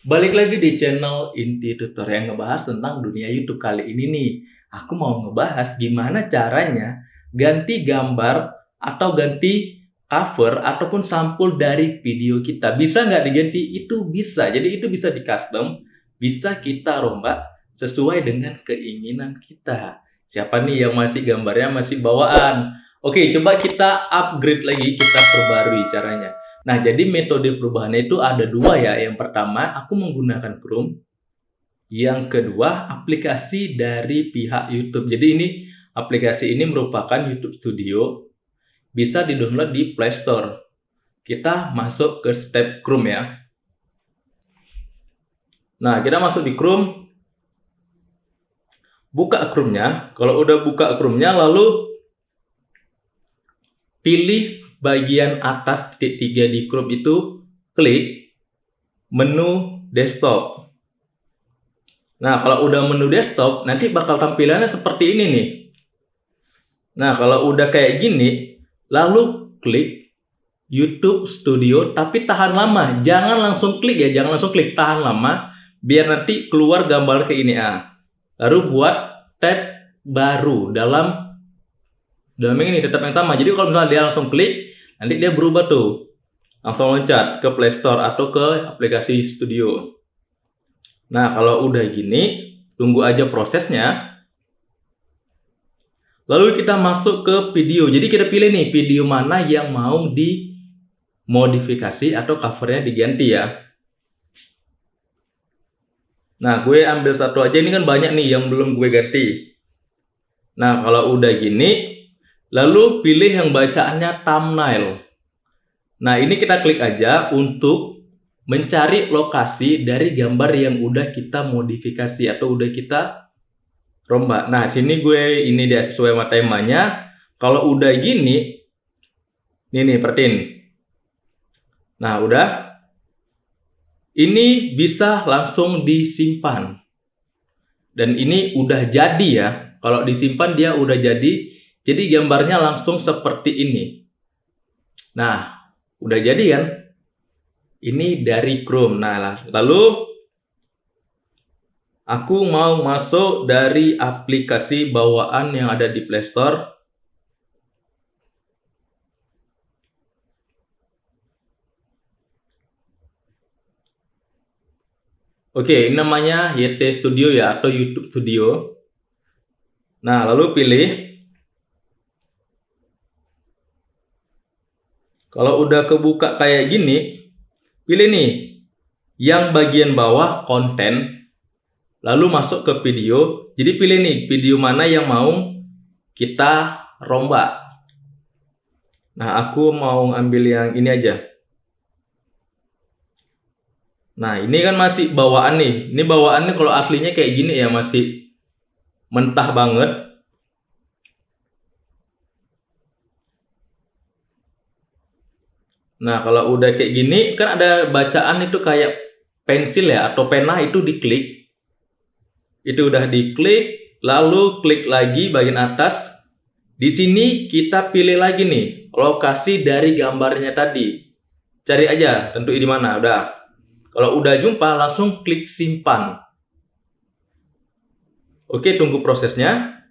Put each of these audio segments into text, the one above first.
Balik lagi di channel Inti Tutor yang ngebahas tentang dunia YouTube kali ini nih. Aku mau ngebahas gimana caranya ganti gambar atau ganti cover ataupun sampul dari video kita. Bisa nggak diganti? Itu bisa. Jadi itu bisa di custom, bisa kita rombak sesuai dengan keinginan kita. Siapa nih yang masih gambarnya masih bawaan? Oke, coba kita upgrade lagi, kita perbarui caranya. Nah, jadi metode perubahannya itu ada dua ya. Yang pertama, aku menggunakan Chrome. Yang kedua, aplikasi dari pihak YouTube. Jadi ini aplikasi ini merupakan YouTube Studio. Bisa di-download di Play Store. Kita masuk ke step Chrome ya. Nah, kita masuk di Chrome. Buka Chrome-nya. Kalau udah buka Chrome-nya, lalu pilih bagian atas titik tiga di Chrome itu klik menu desktop. Nah, kalau udah menu desktop, nanti bakal tampilannya seperti ini nih. Nah, kalau udah kayak gini, lalu klik YouTube Studio, tapi tahan lama. Jangan langsung klik ya, jangan langsung klik, tahan lama, biar nanti keluar gambar ke ini. Ah. Lalu buat tab baru dalam dalam ini tetap yang sama. Jadi kalau misalnya dia langsung klik, nanti dia berubah tuh. Langsung loncat ke Play Store atau ke aplikasi Studio. Nah kalau udah gini tunggu aja prosesnya. Lalu kita masuk ke video. Jadi kita pilih nih video mana yang mau dimodifikasi atau covernya diganti ya. Nah gue ambil satu aja. Ini kan banyak nih yang belum gue ganti. Nah kalau udah gini Lalu pilih yang bacaannya thumbnail. Nah, ini kita klik aja untuk mencari lokasi dari gambar yang udah kita modifikasi atau udah kita rombak. Nah, sini gue ini dia sesuai sama temanya. Kalau udah gini, ini nih, pertin. Nah, udah. Ini bisa langsung disimpan. Dan ini udah jadi ya. Kalau disimpan dia udah jadi jadi gambarnya langsung seperti ini. Nah, udah jadi kan? Ini dari Chrome. Nah, lalu aku mau masuk dari aplikasi bawaan yang ada di Play Store. Oke, ini namanya YT Studio ya atau YouTube Studio. Nah, lalu pilih Kalau udah kebuka kayak gini, pilih nih yang bagian bawah konten, lalu masuk ke video. Jadi pilih nih video mana yang mau kita rombak. Nah, aku mau ambil yang ini aja. Nah, ini kan masih bawaan nih. Ini bawaannya kalau aslinya kayak gini ya, masih mentah banget. Nah, kalau udah kayak gini, kan ada bacaan itu kayak pensil ya, atau pena itu diklik. Itu udah diklik, lalu klik lagi bagian atas. Di sini kita pilih lagi nih, lokasi dari gambarnya tadi. Cari aja, tentu di mana, udah. Kalau udah jumpa, langsung klik simpan. Oke, tunggu prosesnya.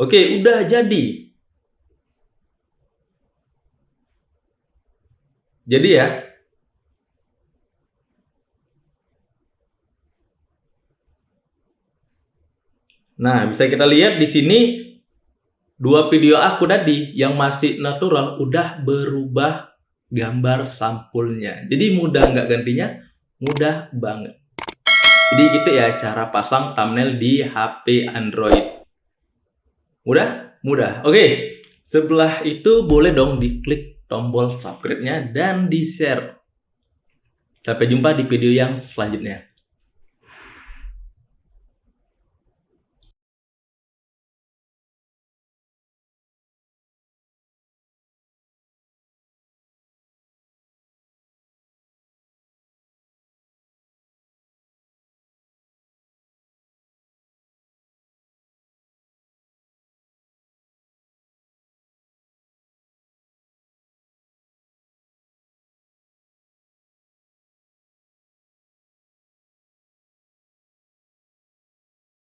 Oke, udah jadi. Jadi ya, Nah, bisa kita lihat di sini dua video aku tadi yang masih natural udah berubah gambar sampulnya. Jadi mudah nggak gantinya? Mudah banget. Jadi gitu ya cara pasang thumbnail di HP Android. Mudah? Mudah. Oke. Sebelah itu boleh dong diklik tombol subscribe-nya dan di-share. Sampai jumpa di video yang selanjutnya.